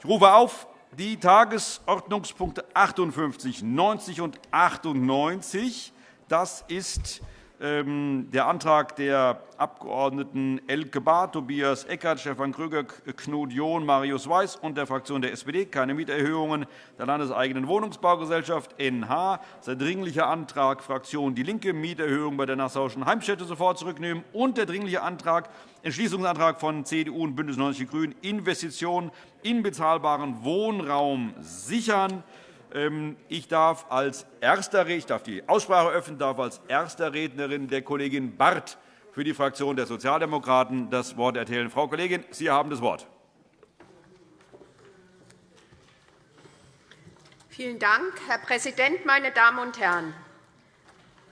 Ich rufe auf die Tagesordnungspunkte 58, 90 und 98. Das ist der Antrag der Abgeordneten Elke Bahr, Tobias Eckert, Stefan Krüger, Knut John, Marius Weiß und der Fraktion der SPD keine Mieterhöhungen der landeseigenen Wohnungsbaugesellschaft NH. Der Dringliche Antrag Fraktion DIE LINKE, Mieterhöhung bei der Nassauischen Heimstätte sofort zurücknehmen, und der Dringliche Antrag, Entschließungsantrag von CDU und BÜNDNIS 90 die GRÜNEN, Investitionen in bezahlbaren Wohnraum sichern. Ähm, ich darf als erster ich darf die Aussprache öffnen, darf als erster Rednerin der Kollegin Barth für die Fraktion der Sozialdemokraten das Wort erteilen. Frau Kollegin, Sie haben das Wort. Vielen Dank, Herr Präsident, meine Damen und Herren!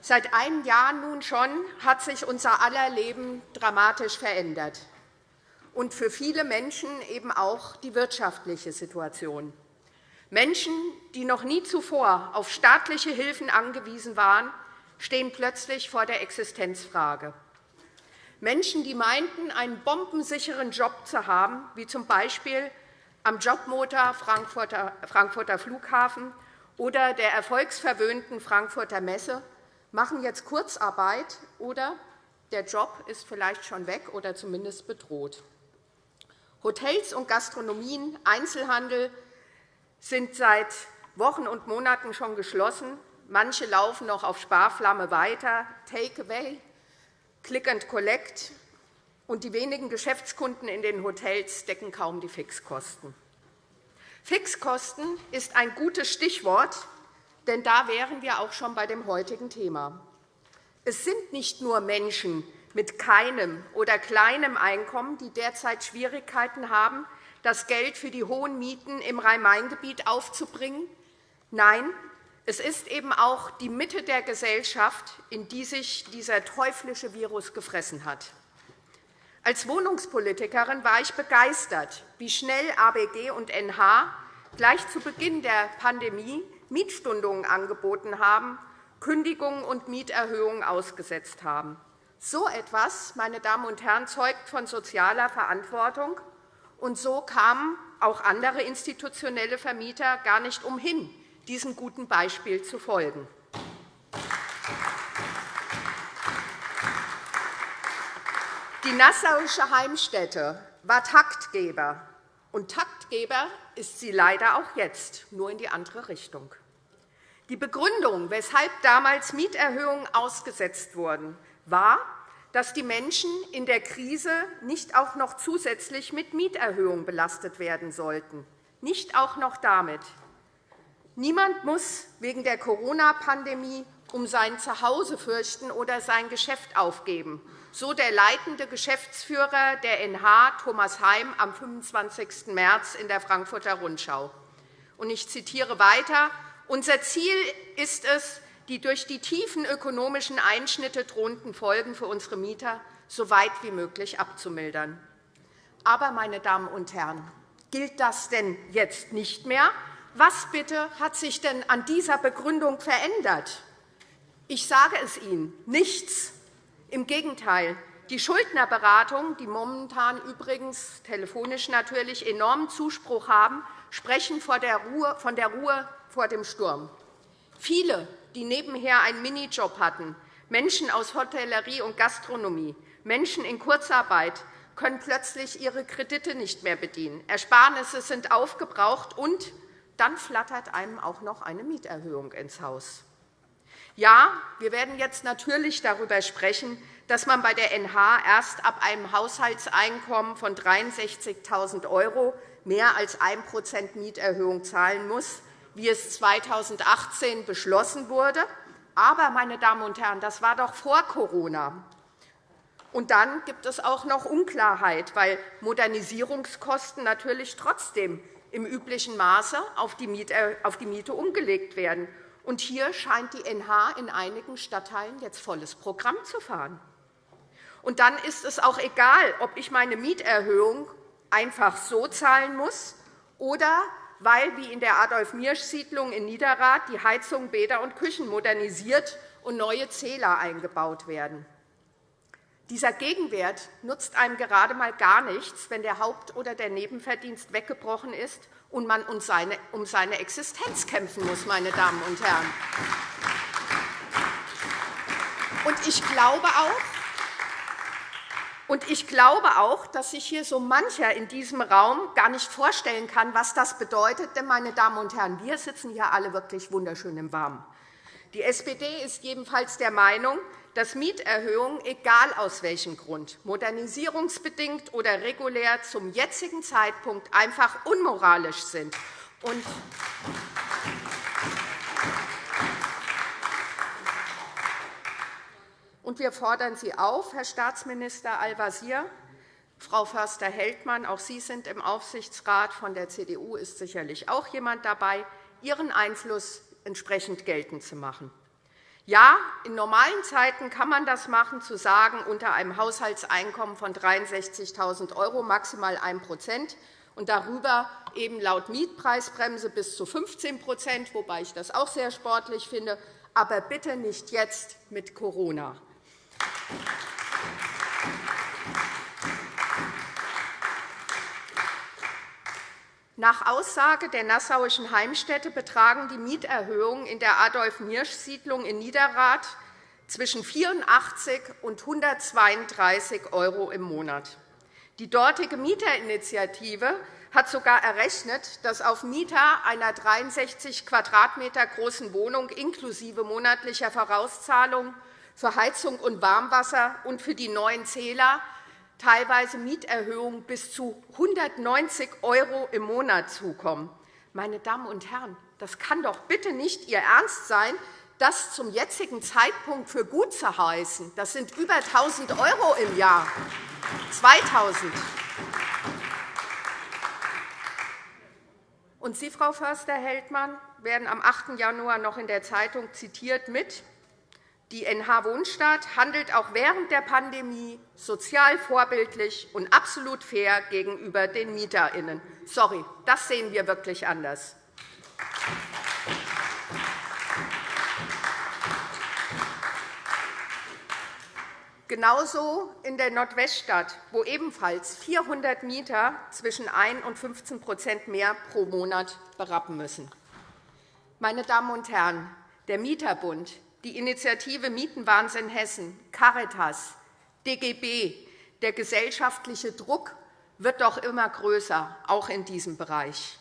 Seit einem Jahr nun schon hat sich unser aller Leben dramatisch verändert, und für viele Menschen eben auch die wirtschaftliche Situation. Menschen, die noch nie zuvor auf staatliche Hilfen angewiesen waren, stehen plötzlich vor der Existenzfrage. Menschen, die meinten, einen bombensicheren Job zu haben, wie z. B. am Jobmotor Frankfurter Flughafen oder der erfolgsverwöhnten Frankfurter Messe, machen jetzt Kurzarbeit oder der Job ist vielleicht schon weg oder zumindest bedroht. Hotels und Gastronomien, Einzelhandel, sind seit Wochen und Monaten schon geschlossen. Manche laufen noch auf Sparflamme weiter. Takeaway, Click and Collect und die wenigen Geschäftskunden in den Hotels decken kaum die Fixkosten. Fixkosten ist ein gutes Stichwort, denn da wären wir auch schon bei dem heutigen Thema. Es sind nicht nur Menschen mit keinem oder kleinem Einkommen, die derzeit Schwierigkeiten haben, das Geld für die hohen Mieten im Rhein-Main-Gebiet aufzubringen. Nein, es ist eben auch die Mitte der Gesellschaft, in die sich dieser teuflische Virus gefressen hat. Als Wohnungspolitikerin war ich begeistert, wie schnell ABG und NH gleich zu Beginn der Pandemie Mietstundungen angeboten haben, Kündigungen und Mieterhöhungen ausgesetzt haben. So etwas, meine Damen und Herren, zeugt von sozialer Verantwortung und so kamen auch andere institutionelle Vermieter gar nicht umhin, diesem guten Beispiel zu folgen. Die Nassauische Heimstätte war Taktgeber, und Taktgeber ist sie leider auch jetzt, nur in die andere Richtung. Die Begründung, weshalb damals Mieterhöhungen ausgesetzt wurden, war, dass die Menschen in der Krise nicht auch noch zusätzlich mit Mieterhöhungen belastet werden sollten. Nicht auch noch damit. Niemand muss wegen der Corona-Pandemie um sein Zuhause fürchten oder sein Geschäft aufgeben, so der leitende Geschäftsführer der NH, Thomas Heim, am 25. März in der Frankfurter Rundschau. Ich zitiere weiter. Unser Ziel ist es, die durch die tiefen ökonomischen Einschnitte drohenden Folgen für unsere Mieter so weit wie möglich abzumildern. Aber, meine Damen und Herren, gilt das denn jetzt nicht mehr? Was bitte hat sich denn an dieser Begründung verändert? Ich sage es Ihnen, nichts. Im Gegenteil. Die Schuldnerberatung, die momentan übrigens telefonisch natürlich enormen Zuspruch haben, sprechen von der Ruhe vor dem Sturm. Viele die nebenher einen Minijob hatten, Menschen aus Hotellerie und Gastronomie, Menschen in Kurzarbeit, können plötzlich ihre Kredite nicht mehr bedienen. Ersparnisse sind aufgebraucht, und dann flattert einem auch noch eine Mieterhöhung ins Haus. Ja, wir werden jetzt natürlich darüber sprechen, dass man bei der NH erst ab einem Haushaltseinkommen von 63.000 € mehr als 1% Mieterhöhung zahlen muss wie es 2018 beschlossen wurde. Aber, meine Damen und Herren, das war doch vor Corona. Und dann gibt es auch noch Unklarheit, weil Modernisierungskosten natürlich trotzdem im üblichen Maße auf die Miete umgelegt werden. Und hier scheint die NH in einigen Stadtteilen jetzt volles Programm zu fahren. Und dann ist es auch egal, ob ich meine Mieterhöhung einfach so zahlen muss oder weil wie in der Adolf-Miersch-Siedlung in Niederrad die Heizungen, Bäder und Küchen modernisiert und neue Zähler eingebaut werden. Dieser Gegenwert nutzt einem gerade einmal gar nichts, wenn der Haupt- oder der Nebenverdienst weggebrochen ist und man um seine Existenz kämpfen muss, meine Damen und Herren. Und ich glaube auch, und ich glaube auch, dass sich hier so mancher in diesem Raum gar nicht vorstellen kann, was das bedeutet. Denn, meine Damen und Herren, wir sitzen hier alle wirklich wunderschön im Warmen. Die SPD ist jedenfalls der Meinung, dass Mieterhöhungen, egal aus welchem Grund, modernisierungsbedingt oder regulär, zum jetzigen Zeitpunkt einfach unmoralisch sind. Und wir fordern Sie auf, Herr Staatsminister Al-Wazir, Frau Förster-Heldmann, auch Sie sind im Aufsichtsrat, von der CDU ist sicherlich auch jemand dabei, Ihren Einfluss entsprechend geltend zu machen. Ja, in normalen Zeiten kann man das machen, zu sagen, unter einem Haushaltseinkommen von 63.000 € maximal 1% und darüber eben laut Mietpreisbremse bis zu 15% wobei ich das auch sehr sportlich finde, aber bitte nicht jetzt mit Corona. Nach Aussage der Nassauischen Heimstätte betragen die Mieterhöhungen in der Adolf-Niersch-Siedlung in Niederrad zwischen 84 und 132 € im Monat. Die dortige Mieterinitiative hat sogar errechnet, dass auf Mieter einer 63 Quadratmeter großen Wohnung inklusive monatlicher Vorauszahlung für Heizung und Warmwasser und für die neuen Zähler teilweise Mieterhöhungen bis zu 190 € im Monat zukommen. Meine Damen und Herren, das kann doch bitte nicht Ihr Ernst sein, das zum jetzigen Zeitpunkt für gut zu heißen. Das sind über 1.000 € im Jahr. 2.000 Und Sie, Frau Förster-Heldmann, werden am 8. Januar noch in der Zeitung zitiert mit die NH Wohnstadt handelt auch während der Pandemie sozial vorbildlich und absolut fair gegenüber den MieterInnen. Sorry, das sehen wir wirklich anders. Genauso in der Nordweststadt, wo ebenfalls 400 Mieter zwischen 1 und 15% mehr pro Monat berappen müssen. Meine Damen und Herren, der Mieterbund die Initiative Mietenwahnsinn Hessen, Caritas, DGB, der gesellschaftliche Druck wird doch immer größer, auch in diesem Bereich.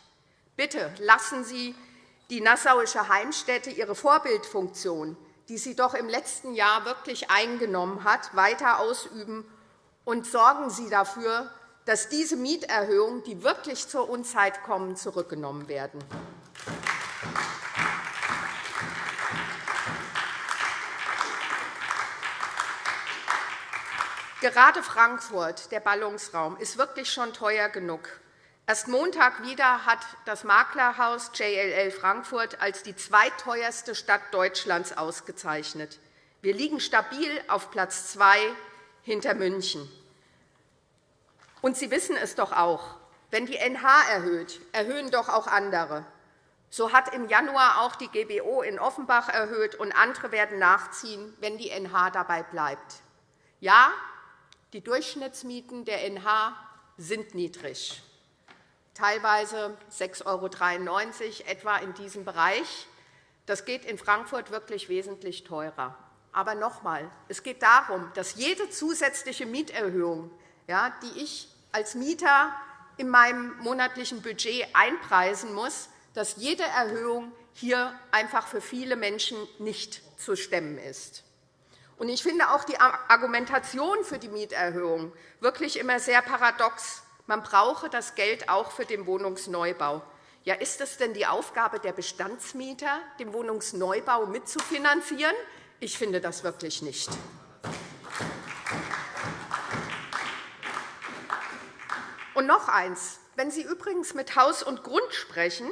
Bitte lassen Sie die Nassauische Heimstätte ihre Vorbildfunktion, die sie doch im letzten Jahr wirklich eingenommen hat, weiter ausüben, und sorgen Sie dafür, dass diese Mieterhöhungen, die wirklich zur Unzeit kommen, zurückgenommen werden. Gerade Frankfurt, der Ballungsraum, ist wirklich schon teuer genug. Erst Montag wieder hat das Maklerhaus JLL Frankfurt als die zweitteuerste Stadt Deutschlands ausgezeichnet. Wir liegen stabil auf Platz zwei hinter München. Und Sie wissen es doch auch. Wenn die NH erhöht, erhöhen doch auch andere. So hat im Januar auch die GBO in Offenbach erhöht, und andere werden nachziehen, wenn die NH dabei bleibt. Ja, die Durchschnittsmieten der NH sind niedrig, teilweise 6,93 € etwa in diesem Bereich. Das geht in Frankfurt wirklich wesentlich teurer. Aber noch einmal, es geht darum, dass jede zusätzliche Mieterhöhung, die ich als Mieter in meinem monatlichen Budget einpreisen muss, dass jede Erhöhung hier einfach für viele Menschen nicht zu stemmen ist. Ich finde auch die Argumentation für die Mieterhöhung wirklich immer sehr paradox. Man brauche das Geld auch für den Wohnungsneubau. Ja, ist es denn die Aufgabe der Bestandsmieter, den Wohnungsneubau mitzufinanzieren? Ich finde das wirklich nicht. Und noch eins. Wenn Sie übrigens mit Haus und Grund sprechen,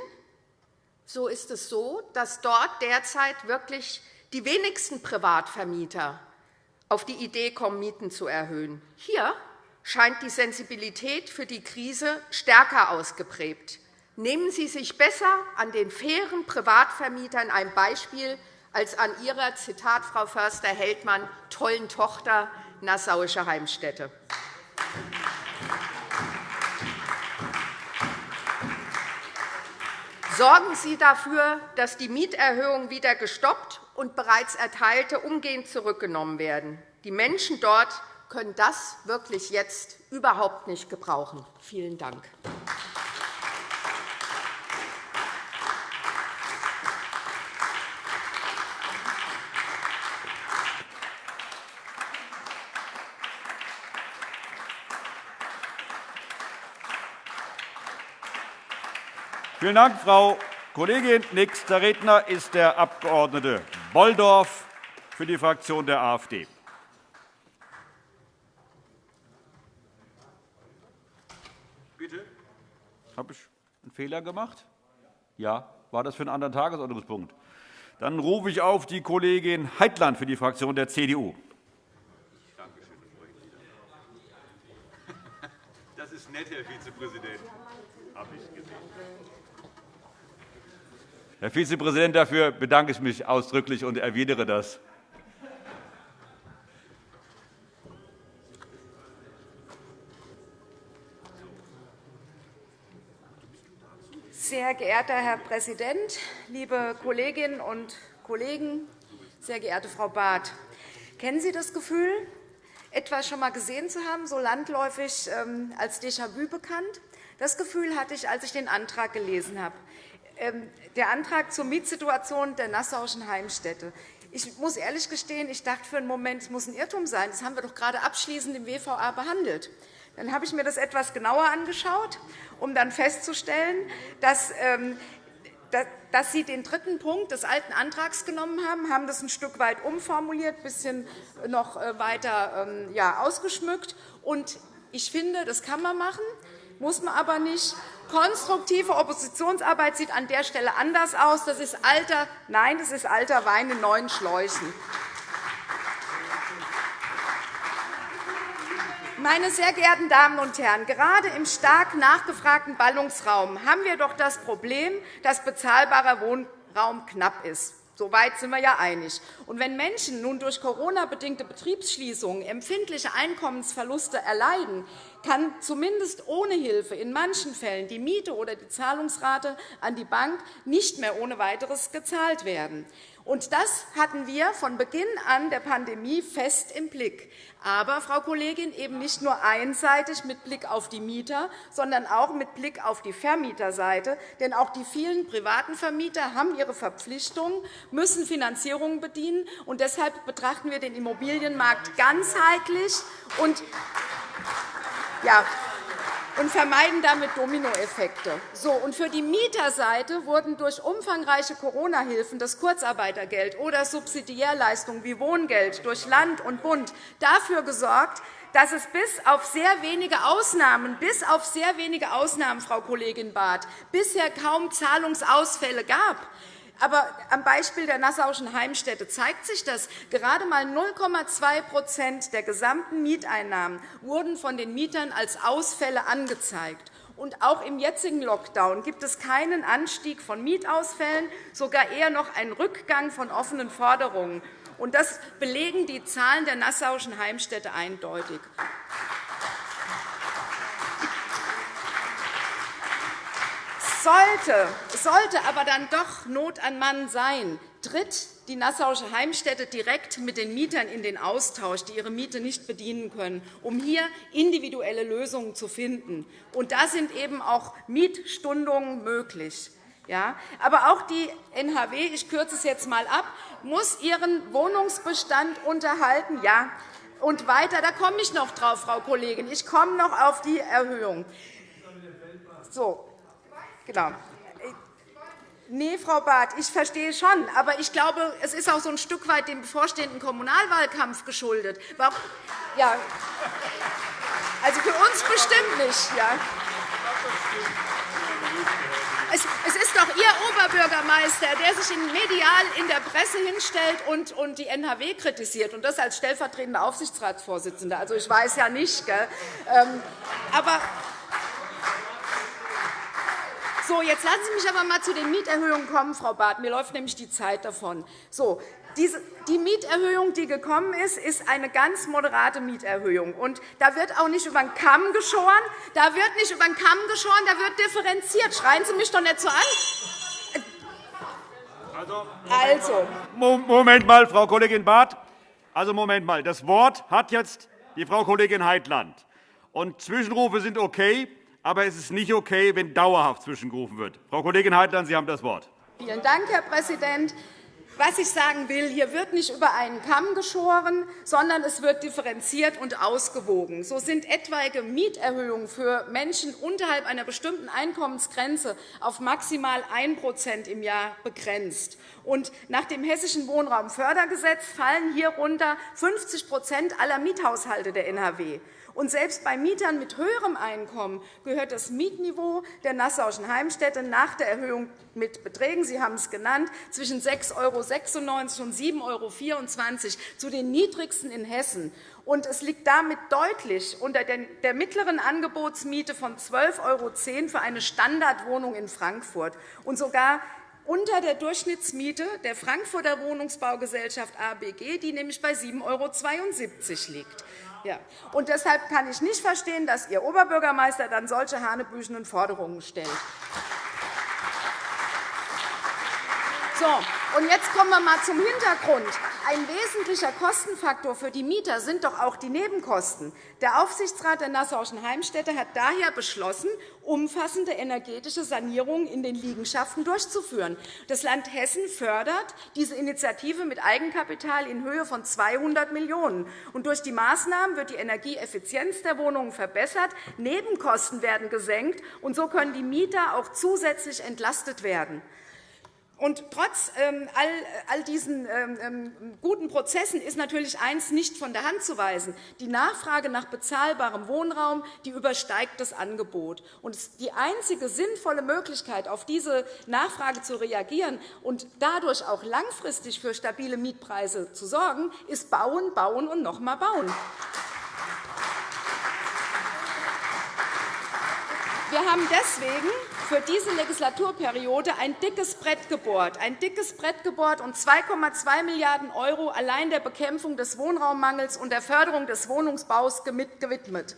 so ist es so, dass dort derzeit wirklich die wenigsten Privatvermieter auf die Idee kommen, Mieten zu erhöhen. Hier scheint die Sensibilität für die Krise stärker ausgeprägt. Nehmen Sie sich besser an den fairen Privatvermietern ein Beispiel als an Ihrer, Zitat Frau Förster-Heldmann, tollen Tochter, Nassauische Heimstätte. Sorgen Sie dafür, dass die Mieterhöhungen wieder gestoppt und bereits Erteilte umgehend zurückgenommen werden. Die Menschen dort können das wirklich jetzt überhaupt nicht gebrauchen. Vielen Dank. Vielen Dank, Frau Kollegin. Nächster Redner ist der Abg. Bolldorf für die Fraktion der AfD. Bitte? Habe ich einen Fehler gemacht? Ja. War das für einen anderen Tagesordnungspunkt? Dann rufe ich auf die Kollegin Heitland für die Fraktion der CDU. Das ist nett, Herr Vizepräsident. Habe ich gesehen. Herr Vizepräsident, dafür bedanke ich mich ausdrücklich und erwidere das. Sehr geehrter Herr Präsident, liebe Kolleginnen und Kollegen, sehr geehrte Frau Barth! Kennen Sie das Gefühl, etwas schon einmal gesehen zu haben, so landläufig ähm, als Déjà-vu bekannt? Das Gefühl hatte ich, als ich den Antrag gelesen habe. Ähm, der Antrag zur Mietsituation der Nassauischen Heimstätte. Ich muss ehrlich gestehen, ich dachte für einen Moment, es muss ein Irrtum sein. Das haben wir doch gerade abschließend im WVA behandelt. Dann habe ich mir das etwas genauer angeschaut, um dann festzustellen, dass ähm, dass Sie den dritten Punkt des alten Antrags genommen haben, haben das ein Stück weit umformuliert, ein bisschen noch äh, weiter ähm, ausgeschmückt. Ich finde, das kann man machen muss man aber nicht. Konstruktive Oppositionsarbeit sieht an der Stelle anders aus. Das ist alter, nein, das ist alter Wein in neuen Schläuchen. Meine sehr geehrten Damen und Herren, gerade im stark nachgefragten Ballungsraum haben wir doch das Problem, dass bezahlbarer Wohnraum knapp ist. Soweit sind wir ja einig. Und wenn Menschen nun durch Corona-bedingte Betriebsschließungen empfindliche Einkommensverluste erleiden, kann zumindest ohne Hilfe in manchen Fällen die Miete oder die Zahlungsrate an die Bank nicht mehr ohne weiteres gezahlt werden. Und das hatten wir von Beginn an der Pandemie fest im Blick. Aber, Frau Kollegin, eben nicht nur einseitig mit Blick auf die Mieter, sondern auch mit Blick auf die Vermieterseite. Denn auch die vielen privaten Vermieter haben ihre Verpflichtungen, müssen Finanzierungen bedienen. Und deshalb betrachten wir den Immobilienmarkt ganzheitlich und ja, und vermeiden damit Dominoeffekte. So, und für die Mieterseite wurden durch umfangreiche Corona-Hilfen das Kurzarbeitergeld oder Subsidiärleistungen wie Wohngeld durch Land und Bund dafür gesorgt, dass es bis auf sehr wenige Ausnahmen, bis auf sehr wenige Ausnahmen, Frau Kollegin Barth, bisher kaum Zahlungsausfälle gab. Aber am Beispiel der Nassauischen Heimstätte zeigt sich das. Gerade einmal 0,2% der gesamten Mieteinnahmen wurden von den Mietern als Ausfälle angezeigt. Und auch im jetzigen Lockdown gibt es keinen Anstieg von Mietausfällen, sogar eher noch einen Rückgang von offenen Forderungen. Und das belegen die Zahlen der Nassauischen Heimstätte eindeutig. Sollte, sollte aber dann doch Not an Mann sein, tritt die Nassauische Heimstätte direkt mit den Mietern in den Austausch, die ihre Miete nicht bedienen können, um hier individuelle Lösungen zu finden. Und da sind eben auch Mietstundungen möglich. Ja, aber auch die NHW, ich kürze es jetzt einmal ab, muss ihren Wohnungsbestand unterhalten. Ja, und weiter, da komme ich noch drauf, Frau Kollegin. Ich komme noch auf die Erhöhung. So, Genau. Nee, Frau Barth, ich verstehe schon. Aber ich glaube, es ist auch so ein Stück weit dem bevorstehenden Kommunalwahlkampf geschuldet. Ja. Also für uns bestimmt nicht. Ja. Es ist doch Ihr Oberbürgermeister, der sich medial in der Presse hinstellt und die NHW kritisiert, und das als stellvertretender Aufsichtsratsvorsitzender. Also, ich weiß ja nicht. Gell? Ähm, aber so, jetzt lassen Sie mich aber einmal zu den Mieterhöhungen kommen, Frau Barth. Mir läuft nämlich die Zeit davon. So, die Mieterhöhung, die gekommen ist, ist eine ganz moderate Mieterhöhung. Und da wird auch nicht über den Kamm geschoren. Da wird nicht über den Kamm geschoren, da wird differenziert. Schreien Sie mich doch nicht so an. Also, also. Moment mal, Frau Kollegin Barth. Also, Moment mal. Das Wort hat jetzt die Frau Kollegin Heitland. Und Zwischenrufe sind okay, aber es ist nicht okay, wenn dauerhaft zwischengerufen wird. Frau Kollegin Heitland, Sie haben das Wort. Vielen Dank, Herr Präsident. Was ich sagen will, hier wird nicht über einen Kamm geschoren, sondern es wird differenziert und ausgewogen. So sind etwaige Mieterhöhungen für Menschen unterhalb einer bestimmten Einkommensgrenze auf maximal 1% im Jahr begrenzt. Und nach dem Hessischen Wohnraumfördergesetz fallen hierunter 50% aller Miethaushalte der NRW. Und selbst bei Mietern mit höherem Einkommen gehört das Mietniveau der Nassauischen Heimstätte nach der Erhöhung mit Beträgen, Sie haben es genannt, zwischen 6,96 € und 7,24 € zu den niedrigsten in Hessen. Und es liegt damit deutlich unter der mittleren Angebotsmiete von 12,10 € für eine Standardwohnung in Frankfurt und sogar unter der Durchschnittsmiete der Frankfurter Wohnungsbaugesellschaft ABG, die nämlich bei 7,72 € liegt. Ja. Und deshalb kann ich nicht verstehen, dass Ihr Oberbürgermeister dann solche hanebüchenen Forderungen stellt. So, und jetzt kommen wir einmal zum Hintergrund. Ein wesentlicher Kostenfaktor für die Mieter sind doch auch die Nebenkosten. Der Aufsichtsrat der Nassauischen Heimstätte hat daher beschlossen, umfassende energetische Sanierungen in den Liegenschaften durchzuführen. Das Land Hessen fördert diese Initiative mit Eigenkapital in Höhe von 200 Millionen €. Durch die Maßnahmen wird die Energieeffizienz der Wohnungen verbessert, Nebenkosten werden gesenkt, und so können die Mieter auch zusätzlich entlastet werden. Und trotz ähm, all diesen ähm, ähm, guten Prozessen ist natürlich eines nicht von der Hand zu weisen. Die Nachfrage nach bezahlbarem Wohnraum die übersteigt das Angebot. Und die einzige sinnvolle Möglichkeit, auf diese Nachfrage zu reagieren und dadurch auch langfristig für stabile Mietpreise zu sorgen, ist bauen, bauen und noch einmal bauen. Wir haben deswegen für diese Legislaturperiode ein dickes Brett gebohrt, ein dickes Brett gebohrt und 2,2 Milliarden € allein der Bekämpfung des Wohnraummangels und der Förderung des Wohnungsbaus gewidmet.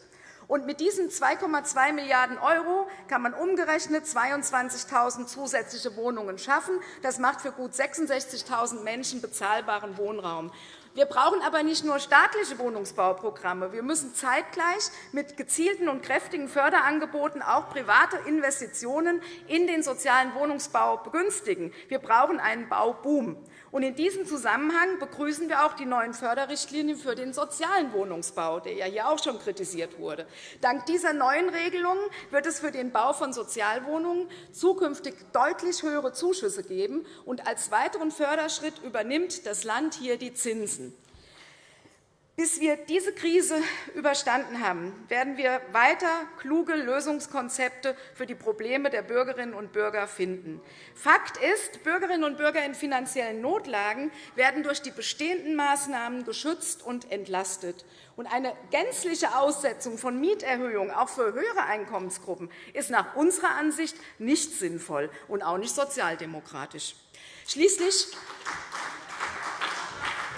Und mit diesen 2,2 Milliarden € kann man umgerechnet 22.000 zusätzliche Wohnungen schaffen. Das macht für gut 66.000 Menschen bezahlbaren Wohnraum. Wir brauchen aber nicht nur staatliche Wohnungsbauprogramme. Wir müssen zeitgleich mit gezielten und kräftigen Förderangeboten auch private Investitionen in den sozialen Wohnungsbau begünstigen. Wir brauchen einen Bauboom. In diesem Zusammenhang begrüßen wir auch die neuen Förderrichtlinien für den sozialen Wohnungsbau, der ja hier auch schon kritisiert wurde. Dank dieser neuen Regelungen wird es für den Bau von Sozialwohnungen zukünftig deutlich höhere Zuschüsse geben. und Als weiteren Förderschritt übernimmt das Land hier die Zinsen. Bis wir diese Krise überstanden haben, werden wir weiter kluge Lösungskonzepte für die Probleme der Bürgerinnen und Bürger finden. Fakt ist, Bürgerinnen und Bürger in finanziellen Notlagen werden durch die bestehenden Maßnahmen geschützt und entlastet. eine gänzliche Aussetzung von Mieterhöhungen auch für höhere Einkommensgruppen ist nach unserer Ansicht nicht sinnvoll und auch nicht sozialdemokratisch. Schließlich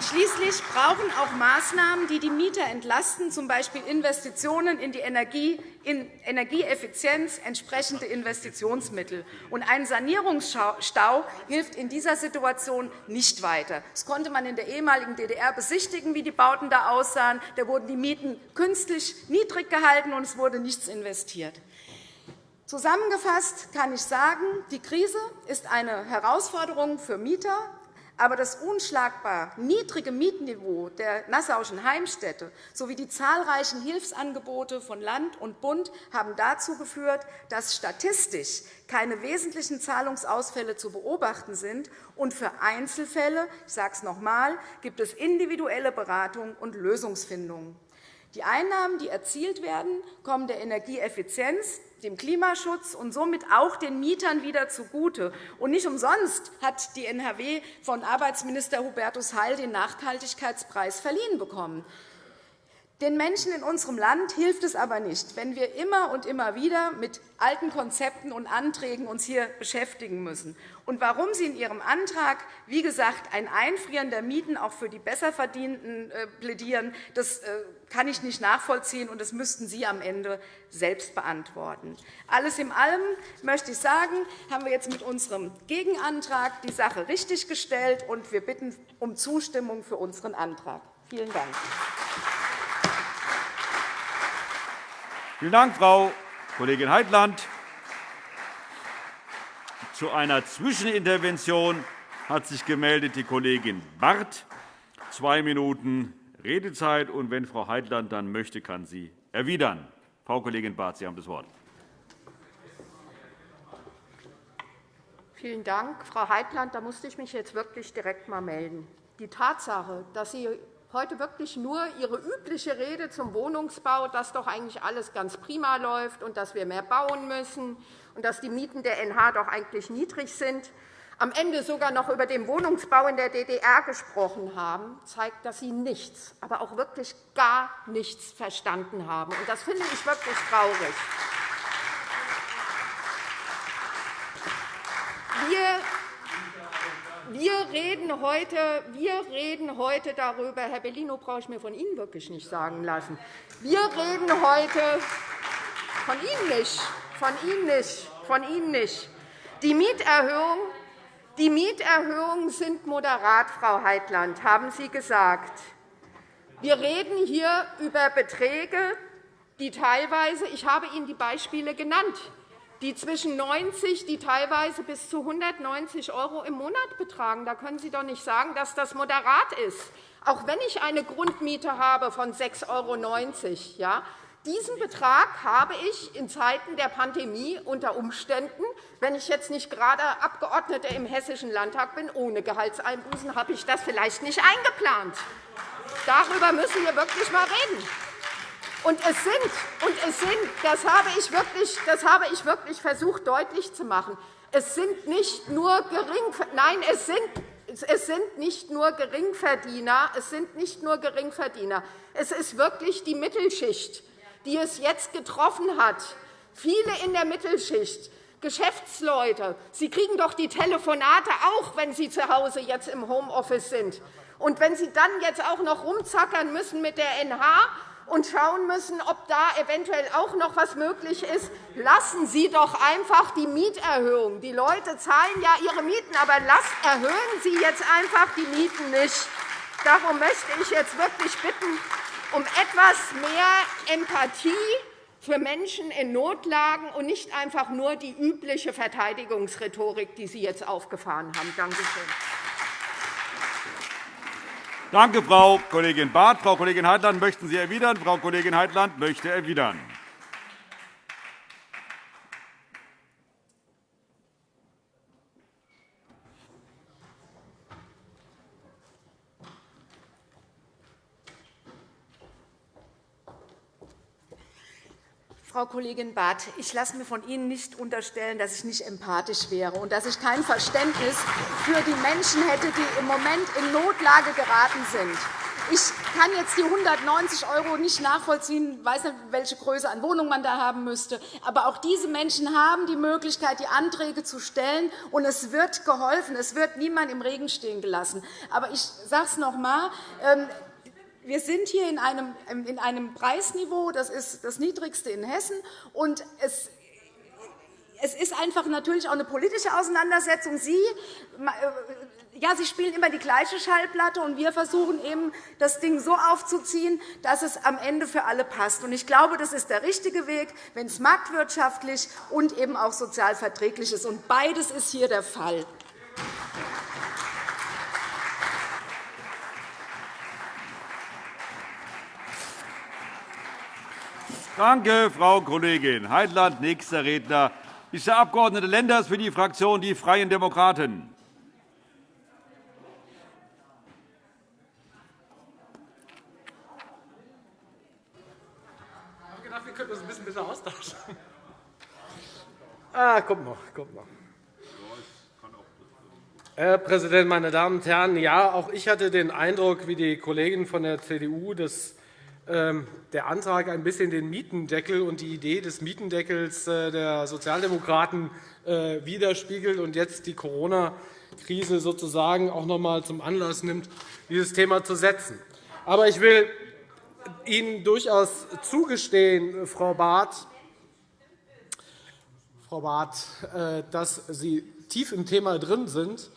Schließlich brauchen auch Maßnahmen, die die Mieter entlasten, z. B. Investitionen in die Energie, in Energieeffizienz, entsprechende Investitionsmittel. Und ein Sanierungsstau hilft in dieser Situation nicht weiter. Das konnte man in der ehemaligen DDR besichtigen, wie die Bauten da aussahen. Da wurden die Mieten künstlich niedrig gehalten, und es wurde nichts investiert. Zusammengefasst kann ich sagen, die Krise ist eine Herausforderung für Mieter, aber das unschlagbar niedrige Mietniveau der Nassauischen Heimstätte sowie die zahlreichen Hilfsangebote von Land und Bund haben dazu geführt, dass statistisch keine wesentlichen Zahlungsausfälle zu beobachten sind. Und für Einzelfälle ich sage es noch einmal, gibt es individuelle Beratung und Lösungsfindungen. Die Einnahmen, die erzielt werden, kommen der Energieeffizienz, dem Klimaschutz und somit auch den Mietern wieder zugute. Und nicht umsonst hat die NRW von Arbeitsminister Hubertus Heil den Nachhaltigkeitspreis verliehen bekommen. Den Menschen in unserem Land hilft es aber nicht, wenn wir immer und immer wieder mit alten Konzepten und Anträgen uns hier beschäftigen müssen. Und warum Sie in Ihrem Antrag, wie gesagt, ein Einfrieren der Mieten auch für die Besserverdienten äh, plädieren, das äh, kann ich nicht nachvollziehen, und das müssten Sie am Ende selbst beantworten. Alles in allem möchte ich sagen, haben wir jetzt mit unserem Gegenantrag die Sache richtiggestellt, und wir bitten um Zustimmung für unseren Antrag. Vielen Dank. Vielen Dank, Frau Kollegin Heitland. Zu einer Zwischenintervention hat sich gemeldet die Kollegin Barth. Zwei Minuten Redezeit. Und wenn Frau Heitland dann möchte, kann sie erwidern. Frau Kollegin Barth, Sie haben das Wort. Vielen Dank, Frau Heitland. Da musste ich mich jetzt wirklich direkt einmal melden. Die Tatsache, dass Sie heute wirklich nur Ihre übliche Rede zum Wohnungsbau, dass doch eigentlich alles ganz prima läuft und dass wir mehr bauen müssen und dass die Mieten der NH doch eigentlich niedrig sind, am Ende sogar noch über den Wohnungsbau in der DDR gesprochen haben, zeigt, dass Sie nichts, aber auch wirklich gar nichts verstanden haben. Das finde ich wirklich traurig. Wir wir reden, heute, wir reden heute darüber, Herr Bellino brauche ich mir von Ihnen wirklich nicht sagen lassen. Wir reden heute von Ihnen nicht, von Ihnen nicht, von Ihnen nicht. Die Mieterhöhung die Mieterhöhungen sind moderat, Frau Heitland, haben Sie gesagt. Wir reden hier über Beträge, die teilweise, ich habe Ihnen die Beispiele genannt, die zwischen 90, die teilweise bis zu 190 € im Monat betragen. Da können Sie doch nicht sagen, dass das moderat ist, auch wenn ich eine Grundmiete habe von 6,90 €. Ja? Diesen Betrag habe ich in Zeiten der Pandemie unter Umständen, wenn ich jetzt nicht gerade Abgeordnete im Hessischen Landtag bin, ohne Gehaltseinbußen, habe ich das vielleicht nicht eingeplant. Darüber müssen wir wirklich einmal reden. Und es sind, und es sind das, habe ich wirklich, das habe ich wirklich versucht deutlich zu machen, es sind nicht nur gering, nein, es sind es sind nicht nur Geringverdiener, es sind nicht nur Geringverdiener. Es ist wirklich die Mittelschicht, die es jetzt getroffen hat. Viele in der Mittelschicht, Geschäftsleute, Sie kriegen doch die Telefonate auch, wenn Sie zu Hause jetzt im Homeoffice sind. Und wenn Sie dann jetzt auch noch rumzackern müssen mit der NH, und schauen müssen, ob da eventuell auch noch etwas möglich ist. Lassen Sie doch einfach die Mieterhöhung. Die Leute zahlen ja ihre Mieten, aber erhöhen Sie jetzt einfach die Mieten nicht. Darum möchte ich jetzt wirklich bitten um etwas mehr Empathie für Menschen in Notlagen und nicht einfach nur die übliche Verteidigungsrhetorik, die Sie jetzt aufgefahren haben. Danke schön. Danke, Frau Kollegin Barth. Frau Kollegin Heitland, möchten Sie erwidern? Frau Kollegin Heitland möchte erwidern. Frau Kollegin Barth, ich lasse mir von Ihnen nicht unterstellen, dass ich nicht empathisch wäre und dass ich kein Verständnis für die Menschen hätte, die im Moment in Notlage geraten sind. Ich kann jetzt die 190 € nicht nachvollziehen, ich weiß nicht, welche Größe an Wohnung man da haben müsste. Aber auch diese Menschen haben die Möglichkeit, die Anträge zu stellen, und es wird geholfen. Es wird niemand im Regen stehen gelassen. Aber ich sage es noch einmal. Wir sind hier in einem, in einem Preisniveau, das ist das niedrigste in Hessen. Und es es ist einfach natürlich auch eine politische Auseinandersetzung. Sie, äh, ja, Sie spielen immer die gleiche Schallplatte, und wir versuchen eben, das Ding so aufzuziehen, dass es am Ende für alle passt. Ich glaube, das ist der richtige Weg, wenn es marktwirtschaftlich und eben auch sozial verträglich ist. Und beides ist hier der Fall. Danke, Frau Kollegin Heitland. Nächster Redner ist der Abg. Lenders für die Fraktion Die Freien Demokraten. Ich habe gedacht, wir könnten uns ein bisschen besser austauschen. Ah, kommt noch, kommt noch. Herr Präsident, meine Damen und Herren! Ja, auch ich hatte den Eindruck, wie die Kollegin von der CDU, dass der Antrag ein bisschen den Mietendeckel und die Idee des Mietendeckels äh, der Sozialdemokraten äh, widerspiegelt und jetzt die Corona-Krise sozusagen auch noch einmal zum Anlass nimmt, dieses Thema zu setzen. Aber ich will Ihnen durchaus zugestehen, Frau Barth, Frau Barth, äh, dass Sie tief im Thema drin sind.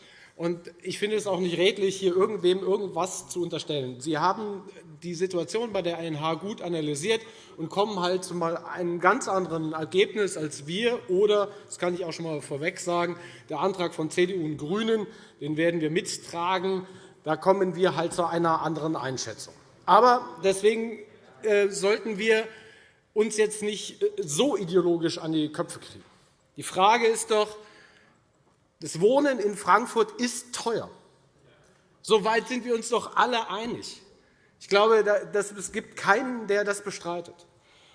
Ich finde es auch nicht redlich, hier irgendwem irgendwas zu unterstellen. Sie haben die Situation bei der ANH gut analysiert und kommen halt zu einem ganz anderen Ergebnis als wir. Oder, das kann ich auch schon einmal vorweg sagen, der Antrag von CDU und GRÜNEN, den werden wir mittragen. Da kommen wir halt zu einer anderen Einschätzung. Aber deswegen äh, sollten wir uns jetzt nicht äh, so ideologisch an die Köpfe kriegen. Die Frage ist doch, das Wohnen in Frankfurt ist teuer. Soweit sind wir uns doch alle einig. Ich glaube, es gibt keinen, der das bestreitet.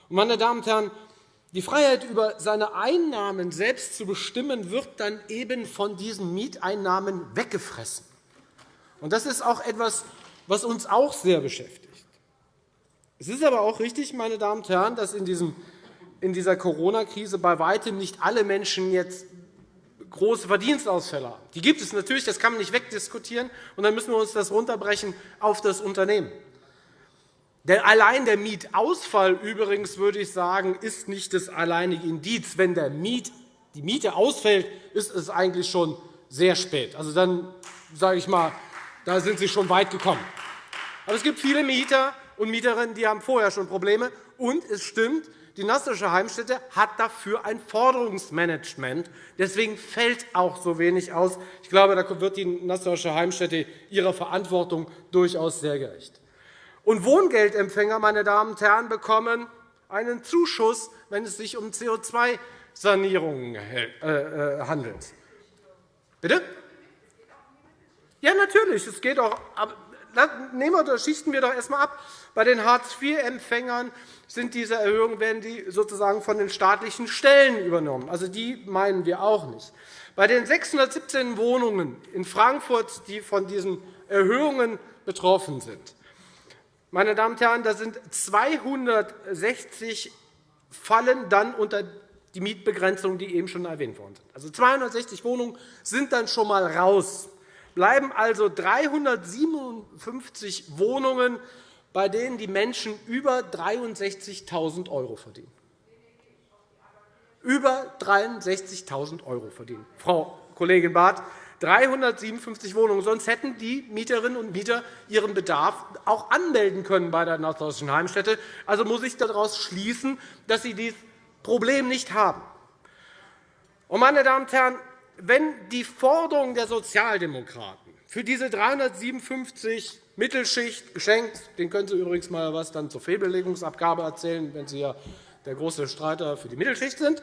Meine Damen und Herren, die Freiheit, über seine Einnahmen selbst zu bestimmen, wird dann eben von diesen Mieteinnahmen weggefressen. Das ist auch etwas, was uns auch sehr beschäftigt. Es ist aber auch richtig, meine Damen und Herren, dass in, dieser Corona-Krise bei weitem nicht alle Menschen jetzt große Verdienstausfälle haben. Die gibt es natürlich, das kann man nicht wegdiskutieren. Und dann müssen wir uns das runterbrechen auf das Unternehmen. Denn allein der Mietausfall übrigens, würde ich sagen, ist nicht das alleinige Indiz. Wenn der Miet, die Miete ausfällt, ist es eigentlich schon sehr spät. Also dann sage ich mal, da sind Sie schon weit gekommen. Aber es gibt viele Mieter und Mieterinnen, die haben vorher schon Probleme. Und es stimmt, die Nassauische Heimstätte hat dafür ein Forderungsmanagement. Deswegen fällt auch so wenig aus. Ich glaube, da wird die Nassauische Heimstätte ihrer Verantwortung durchaus sehr gerecht. Und Wohngeldempfänger, meine Damen und Herren, bekommen einen Zuschuss, wenn es sich um CO2-Sanierungen äh, äh, handelt. Bitte? Ja, natürlich. Es geht auch, nehmen wir, schichten wir doch erst einmal ab. Bei den Hartz-IV-Empfängern sind diese Erhöhungen werden die sozusagen von den staatlichen Stellen übernommen. Also die meinen wir auch nicht. Bei den 617 Wohnungen in Frankfurt, die von diesen Erhöhungen betroffen sind, meine Damen und Herren, da sind 260 fallen dann unter die Mietbegrenzung, die eben schon erwähnt worden sind. Also 260 Wohnungen sind dann schon einmal raus. Bleiben also 357 Wohnungen, bei denen die Menschen über 63.000 € verdienen. Über 63.000 € verdienen. Frau Kollegin Barth, 357 Wohnungen. Sonst hätten die Mieterinnen und Mieter ihren Bedarf auch anmelden können bei der Norddeutschen Heimstätte. Also muss ich daraus schließen, dass sie dieses Problem nicht haben. Meine Damen und Herren, wenn die Forderung der Sozialdemokraten für diese 357 Mittelschicht geschenkt, den können Sie übrigens mal was dann zur Fehlbelegungsabgabe erzählen, wenn Sie ja der große Streiter für die Mittelschicht sind,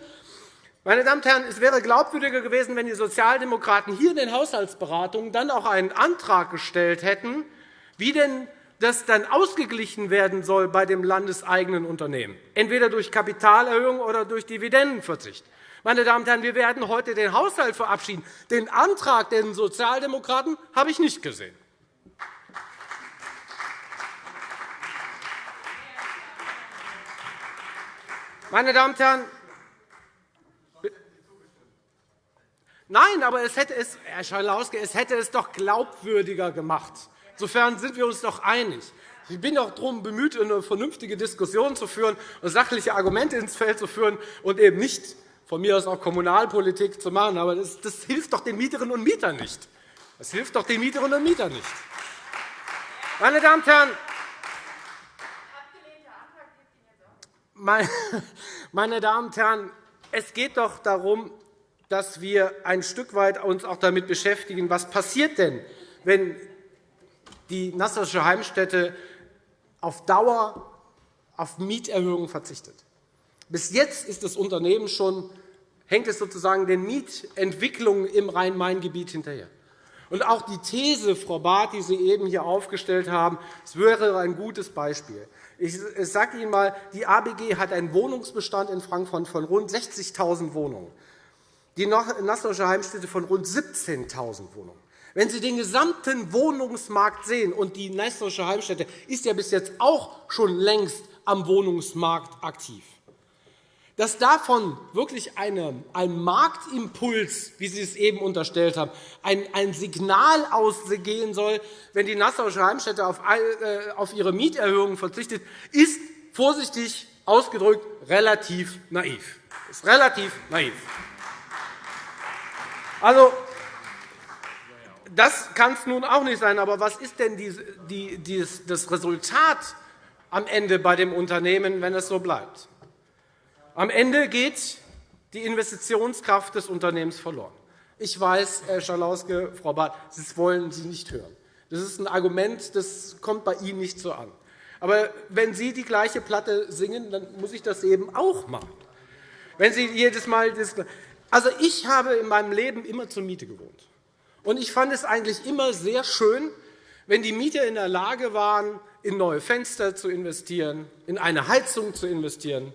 meine Damen und Herren, es wäre glaubwürdiger gewesen, wenn die Sozialdemokraten hier in den Haushaltsberatungen dann auch einen Antrag gestellt hätten, wie denn das dann ausgeglichen werden soll bei dem landeseigenen Unternehmen, entweder durch Kapitalerhöhung oder durch Dividendenverzicht. Meine Damen und Herren, wir werden heute den Haushalt verabschieden. Den Antrag der Sozialdemokraten habe ich nicht gesehen. Meine Damen und Herren, Nein, aber es hätte es, Herr Schalauske, es hätte es doch glaubwürdiger gemacht. Insofern sind wir uns doch einig. Ich bin auch darum bemüht, eine vernünftige Diskussion zu führen und sachliche Argumente ins Feld zu führen und eben nicht von mir aus auch Kommunalpolitik zu machen. Aber das, das hilft doch den Mieterinnen und Mietern nicht. Das hilft doch den Mieterinnen und Mietern nicht. Meine Damen und Herren, meine Damen und Herren, es geht doch darum, dass wir ein Stück weit uns auch damit beschäftigen, was passiert denn, wenn die Nassauische Heimstätte auf Dauer auf Mieterhöhungen verzichtet. Bis jetzt ist das Unternehmen schon, hängt es sozusagen den Mietentwicklungen im Rhein-Main-Gebiet hinterher. Und auch die These, Frau Barth, die Sie eben hier aufgestellt haben, das wäre ein gutes Beispiel. Ich sage Ihnen einmal, die ABG hat einen Wohnungsbestand in Frankfurt von rund 60.000 Wohnungen die Nassauische Heimstätte von rund 17.000 Wohnungen. Wenn Sie den gesamten Wohnungsmarkt sehen, und die Nassauische Heimstätte ist ja bis jetzt auch schon längst am Wohnungsmarkt aktiv, dass davon wirklich eine, ein Marktimpuls, wie Sie es eben unterstellt haben, ein, ein Signal ausgehen soll, wenn die Nassauische Heimstätte auf, äh, auf ihre Mieterhöhungen verzichtet, ist vorsichtig ausgedrückt relativ naiv. Ist relativ naiv. Also, das kann es nun auch nicht sein. Aber was ist denn das Resultat am Ende bei dem Unternehmen, wenn es so bleibt? Am Ende geht die Investitionskraft des Unternehmens verloren. Ich weiß, Herr Schalauske, Frau Barth, das wollen Sie nicht hören. Das ist ein Argument, das kommt bei Ihnen nicht so an. Aber wenn Sie die gleiche Platte singen, dann muss ich das eben auch machen. Wenn Sie jedes Mal das also ich habe in meinem Leben immer zur Miete gewohnt. Und ich fand es eigentlich immer sehr schön, wenn die Mieter in der Lage waren, in neue Fenster zu investieren, in eine Heizung zu investieren,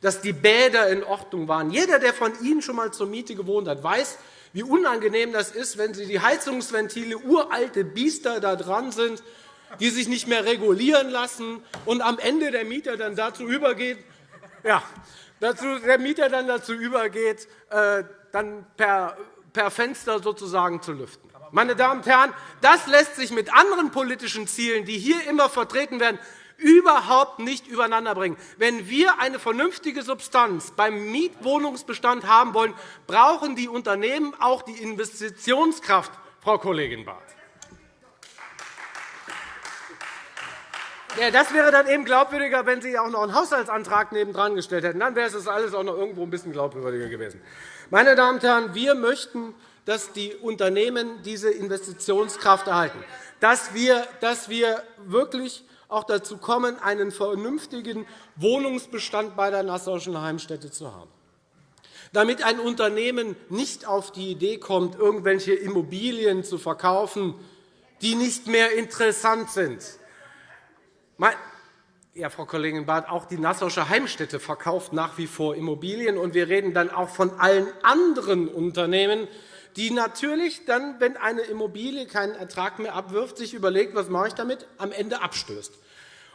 dass die Bäder in Ordnung waren. Jeder, der von Ihnen schon einmal zur Miete gewohnt hat, weiß, wie unangenehm das ist, wenn Sie die Heizungsventile uralte Biester da dran sind, die sich nicht mehr regulieren lassen und am Ende der Mieter dann dazu übergeht, ja, dazu, der Mieter dann dazu übergeht, äh, dann per, per Fenster sozusagen zu lüften. Meine Damen und Herren, das lässt sich mit anderen politischen Zielen, die hier immer vertreten werden, überhaupt nicht übereinander bringen. Wenn wir eine vernünftige Substanz beim Mietwohnungsbestand haben wollen, brauchen die Unternehmen auch die Investitionskraft, Frau Kollegin Barth. Ja, das wäre dann eben glaubwürdiger, wenn Sie auch noch einen Haushaltsantrag nebendran gestellt hätten. Dann wäre es alles auch noch irgendwo ein bisschen glaubwürdiger gewesen. Meine Damen und Herren, wir möchten, dass die Unternehmen diese Investitionskraft erhalten, dass wir, dass wir wirklich auch dazu kommen, einen vernünftigen Wohnungsbestand bei der Nassauischen Heimstätte zu haben. Damit ein Unternehmen nicht auf die Idee kommt, irgendwelche Immobilien zu verkaufen, die nicht mehr interessant sind. Ja, Frau Kollegin Barth, auch die Nassauische Heimstätte verkauft nach wie vor Immobilien. Und wir reden dann auch von allen anderen Unternehmen, die natürlich dann, wenn eine Immobilie keinen Ertrag mehr abwirft, sich überlegt, was mache ich damit, am Ende abstößt.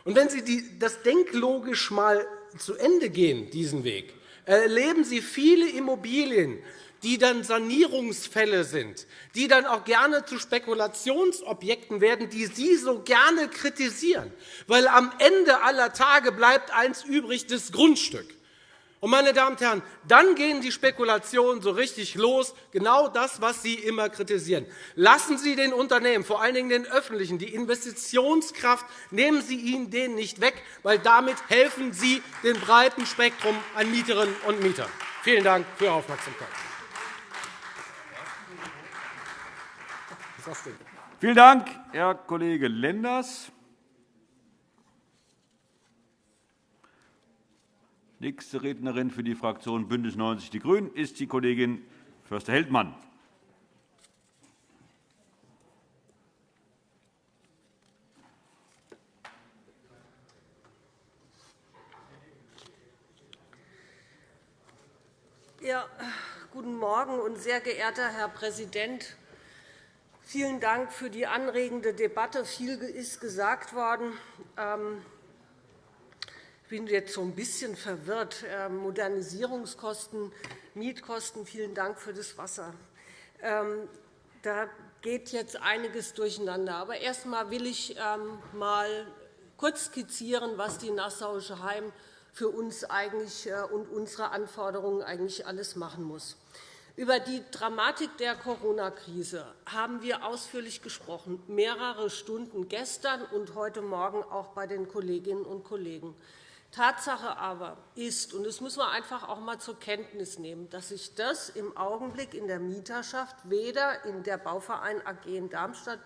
Und wenn Sie das denklogisch mal zu Ende gehen, diesen Weg, erleben Sie viele Immobilien, die dann Sanierungsfälle sind, die dann auch gerne zu Spekulationsobjekten werden, die Sie so gerne kritisieren. Weil am Ende aller Tage bleibt eins übrig, das Grundstück. Und, meine Damen und Herren, dann gehen die Spekulationen so richtig los, genau das, was Sie immer kritisieren. Lassen Sie den Unternehmen, vor allen Dingen den öffentlichen, die Investitionskraft, nehmen Sie ihnen den nicht weg, weil damit helfen Sie dem breiten Spektrum an Mieterinnen und Mietern. Vielen Dank für Ihre Aufmerksamkeit. Vielen Dank, Herr Kollege Lenders. Nächste Rednerin für die Fraktion BÜNDNIS 90 die GRÜNEN ist die Kollegin Förster-Heldmann. Ja, guten Morgen, und sehr geehrter Herr Präsident Vielen Dank für die anregende Debatte. Viel ist gesagt worden. Ähm, ich bin jetzt so ein bisschen verwirrt. Ähm, Modernisierungskosten, Mietkosten, vielen Dank für das Wasser. Ähm, da geht jetzt einiges durcheinander. Aber erst einmal will ich mal kurz skizzieren, was die Nassauische Heim für uns eigentlich äh, und unsere Anforderungen eigentlich alles machen muss. Über die Dramatik der Corona-Krise haben wir ausführlich gesprochen, mehrere Stunden gestern und heute Morgen auch bei den Kolleginnen und Kollegen. Tatsache aber ist, und das müssen wir einfach auch einmal zur Kenntnis nehmen, dass sich das im Augenblick in der Mieterschaft weder in der Bauverein AG in Darmstadt,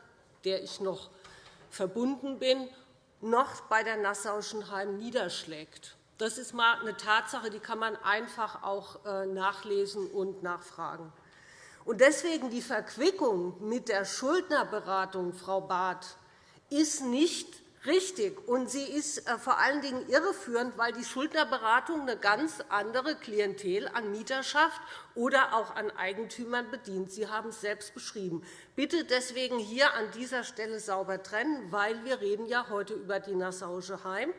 der ich noch verbunden bin, noch bei der Nassauischen Heim niederschlägt. Das ist einmal eine Tatsache, die kann man einfach auch äh, nachlesen und nachfragen. Und deswegen die Verquickung mit der Schuldnerberatung, Frau Barth, ist nicht richtig, und sie ist äh, vor allen Dingen irreführend, weil die Schuldnerberatung eine ganz andere Klientel an Mieterschaft oder auch an Eigentümern bedient. Sie haben es selbst beschrieben. Bitte deswegen hier an dieser Stelle sauber trennen, weil wir reden ja heute über die Nassauische Heim.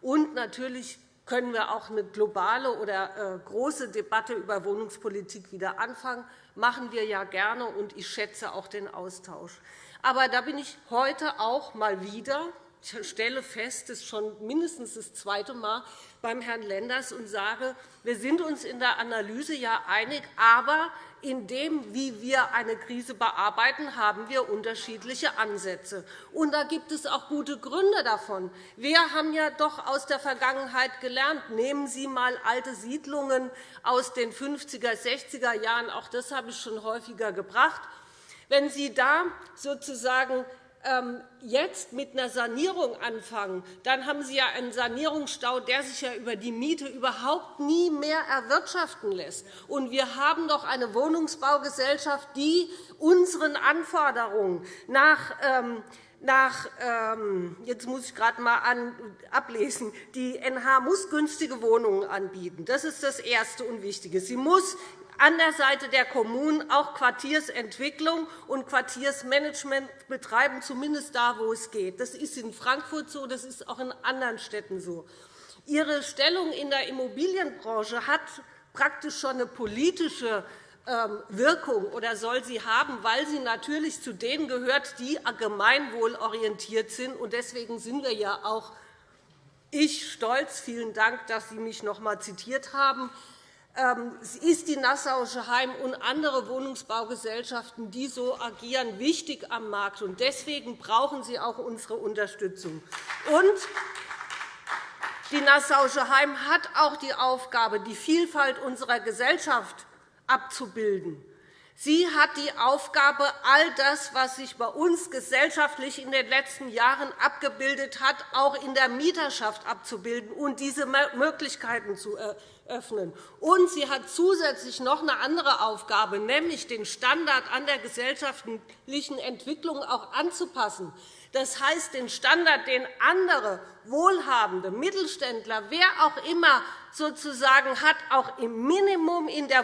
Und natürlich können wir auch eine globale oder äh, große Debatte über Wohnungspolitik wieder anfangen. Machen wir ja gerne, und ich schätze auch den Austausch. Aber da bin ich heute auch mal wieder stelle fest, das ist schon mindestens das zweite Mal beim Herrn Lenders und sage, wir sind uns in der Analyse ja einig, aber in dem, wie wir eine Krise bearbeiten, haben wir unterschiedliche Ansätze. Und da gibt es auch gute Gründe davon. Wir haben ja doch aus der Vergangenheit gelernt. Nehmen Sie einmal alte Siedlungen aus den 50er, 60er Jahren. Auch das habe ich schon häufiger gebracht. Wenn Sie da sozusagen jetzt mit einer Sanierung anfangen, dann haben Sie ja einen Sanierungsstau, der sich ja über die Miete überhaupt nie mehr erwirtschaften lässt. Und wir haben doch eine Wohnungsbaugesellschaft, die unseren Anforderungen nach ähm, nach, ähm, jetzt muss ich gerade mal ablesen, die NH muss günstige Wohnungen anbieten. Das ist das Erste und Wichtige. Sie muss an der Seite der Kommunen auch Quartiersentwicklung und Quartiersmanagement betreiben, zumindest da, wo es geht. Das ist in Frankfurt so, das ist auch in anderen Städten so. Ihre Stellung in der Immobilienbranche hat praktisch schon eine politische ähm, Wirkung oder soll sie haben, weil sie natürlich zu denen gehört, die gemeinwohlorientiert sind. Deswegen sind wir ja auch ich stolz. Vielen Dank, dass Sie mich noch einmal zitiert haben ist die Nassauische Heim und andere Wohnungsbaugesellschaften, die so agieren, wichtig am Markt. Deswegen brauchen sie auch unsere Unterstützung. Und die Nassauische Heim hat auch die Aufgabe, die Vielfalt unserer Gesellschaft abzubilden. Sie hat die Aufgabe, all das, was sich bei uns gesellschaftlich in den letzten Jahren abgebildet hat, auch in der Mieterschaft abzubilden und diese Möglichkeiten zu öffnen. Und sie hat zusätzlich noch eine andere Aufgabe, nämlich den Standard an der gesellschaftlichen Entwicklung auch anzupassen. Das heißt, den Standard, den andere Wohlhabende, Mittelständler, wer auch immer sozusagen hat, auch im Minimum in, äh,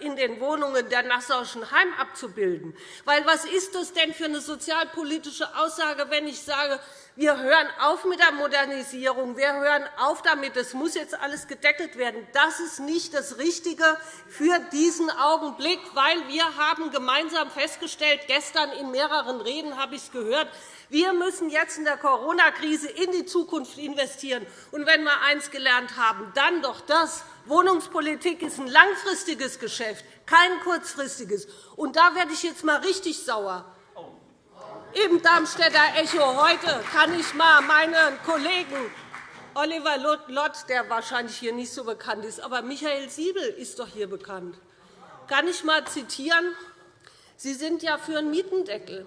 in den Wohnungen der Nassauischen Heim abzubilden. Weil, was ist das denn für eine sozialpolitische Aussage, wenn ich sage, wir hören auf mit der Modernisierung, wir hören auf damit, es muss jetzt alles gedeckelt werden. Das ist nicht das Richtige für diesen Augenblick, weil wir haben gemeinsam festgestellt, gestern in mehreren Reden habe ich es gehört, wir müssen jetzt in der Corona-Krise in die Zukunft investieren. Und wenn wir eines gelernt haben, dann doch das. Wohnungspolitik ist ein langfristiges Geschäft, kein kurzfristiges. Und da werde ich jetzt einmal richtig sauer. Im Darmstädter Echo heute kann ich einmal meinen Kollegen Oliver Lott, der wahrscheinlich hier nicht so bekannt ist, aber Michael Siebel ist doch hier bekannt. Kann ich einmal zitieren? Sie sind ja für einen Mietendeckel.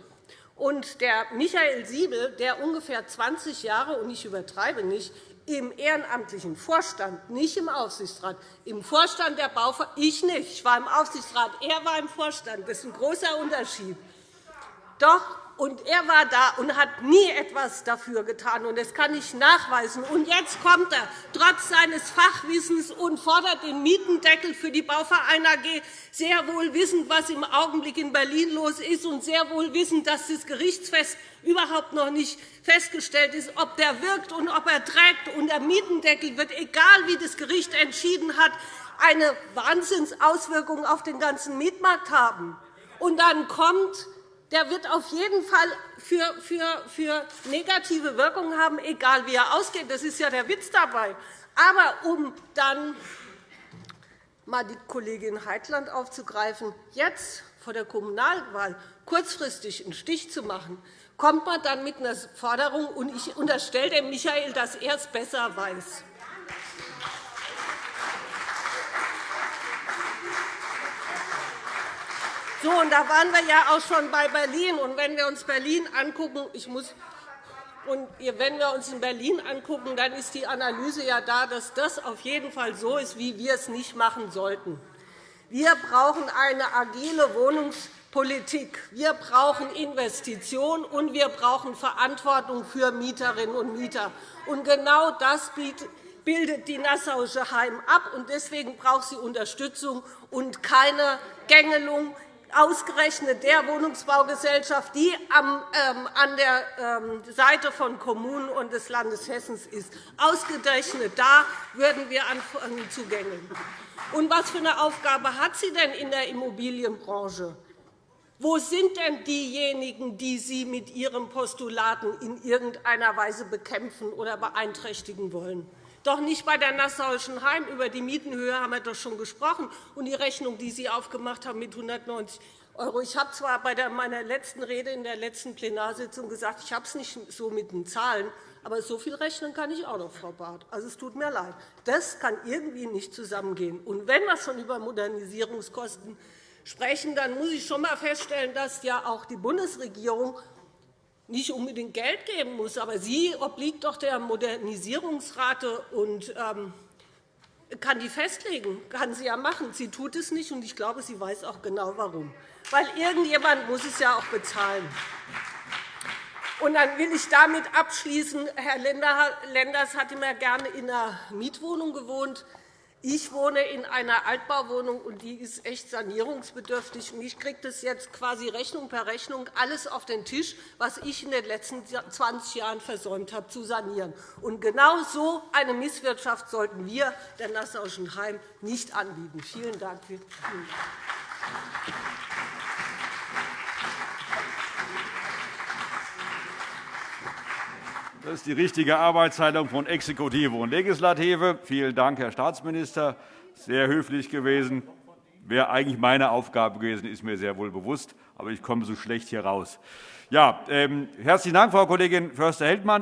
Und der Michael Siebel, der ungefähr 20 Jahre, und ich übertreibe nicht, im ehrenamtlichen Vorstand, nicht im Aufsichtsrat, im Vorstand der Bauver ich nicht, ich war im Aufsichtsrat, er war im Vorstand. Das ist ein großer Unterschied. Doch und er war da und hat nie etwas dafür getan. Und das kann ich nachweisen. Und jetzt kommt er, trotz seines Fachwissens, und fordert den Mietendeckel für die Bauverein AG, sehr wohl wissend, was im Augenblick in Berlin los ist, und sehr wohl wissend, dass das Gerichtsfest überhaupt noch nicht festgestellt ist, ob der wirkt und ob er trägt. Und der Mietendeckel wird, egal wie das Gericht entschieden hat, eine Wahnsinnsauswirkung auf den ganzen Mietmarkt haben. Und dann kommt der wird auf jeden Fall für, für, für negative Wirkungen haben, egal wie er ausgeht. Das ist ja der Witz dabei. Aber um dann mal die Kollegin Heitland aufzugreifen, jetzt vor der Kommunalwahl kurzfristig einen Stich zu machen, kommt man dann mit einer Forderung, und ich unterstelle dem Michael, dass er es besser weiß. So, und da waren wir ja auch schon bei Berlin. Und wenn wir uns Berlin angucken, ich muss und wenn wir uns in Berlin angucken, dann ist die Analyse ja da, dass das auf jeden Fall so ist, wie wir es nicht machen sollten. Wir brauchen eine agile Wohnungs Politik. Wir brauchen Investitionen, und wir brauchen Verantwortung für Mieterinnen und Mieter. Und genau das bildet die Nassauische Heim ab. Und deswegen braucht sie Unterstützung und keine Gängelung ausgerechnet der Wohnungsbaugesellschaft, die ähm, an der ähm, Seite von Kommunen und des Landes Hessen ist. Ausgerechnet da würden wir anfangen zu gängeln. Und was für eine Aufgabe hat sie denn in der Immobilienbranche? Wo sind denn diejenigen, die Sie mit Ihren Postulaten in irgendeiner Weise bekämpfen oder beeinträchtigen wollen? Doch nicht bei der Nassauischen Heim. Über die Mietenhöhe haben wir doch schon gesprochen. Und die Rechnung, die Sie aufgemacht haben mit 190 €. Ich habe zwar bei meiner letzten Rede in der letzten Plenarsitzung gesagt, ich habe es nicht so mit den Zahlen, aber so viel rechnen kann ich auch noch, Frau Barth. Also, es tut mir leid. Das kann irgendwie nicht zusammengehen. Und wenn wir schon über Modernisierungskosten sprechen, dann muss ich schon einmal feststellen, dass ja auch die Bundesregierung nicht unbedingt Geld geben muss. Aber sie obliegt doch der Modernisierungsrate und ähm, kann die festlegen. Kann sie ja machen. Sie tut es nicht, und ich glaube, sie weiß auch genau, warum. Weil irgendjemand muss es ja auch bezahlen. Und dann will ich damit abschließen. Herr Lenders hat immer gerne in einer Mietwohnung gewohnt. Ich wohne in einer Altbauwohnung, und die ist echt sanierungsbedürftig. Ich kriege das jetzt quasi Rechnung per Rechnung alles auf den Tisch, was ich in den letzten 20 Jahren versäumt habe, zu sanieren. Und genau so eine Misswirtschaft sollten wir der Nassauischen Heim nicht anbieten. Vielen Dank. Das ist die richtige Arbeitsteilung von Exekutive und Legislative. Vielen Dank, Herr Staatsminister. Sehr höflich gewesen. Wäre eigentlich meine Aufgabe gewesen, ist mir sehr wohl bewusst. Aber ich komme so schlecht hier raus. Ja, ähm, herzlichen Dank, Frau Kollegin Förster-Heldmann.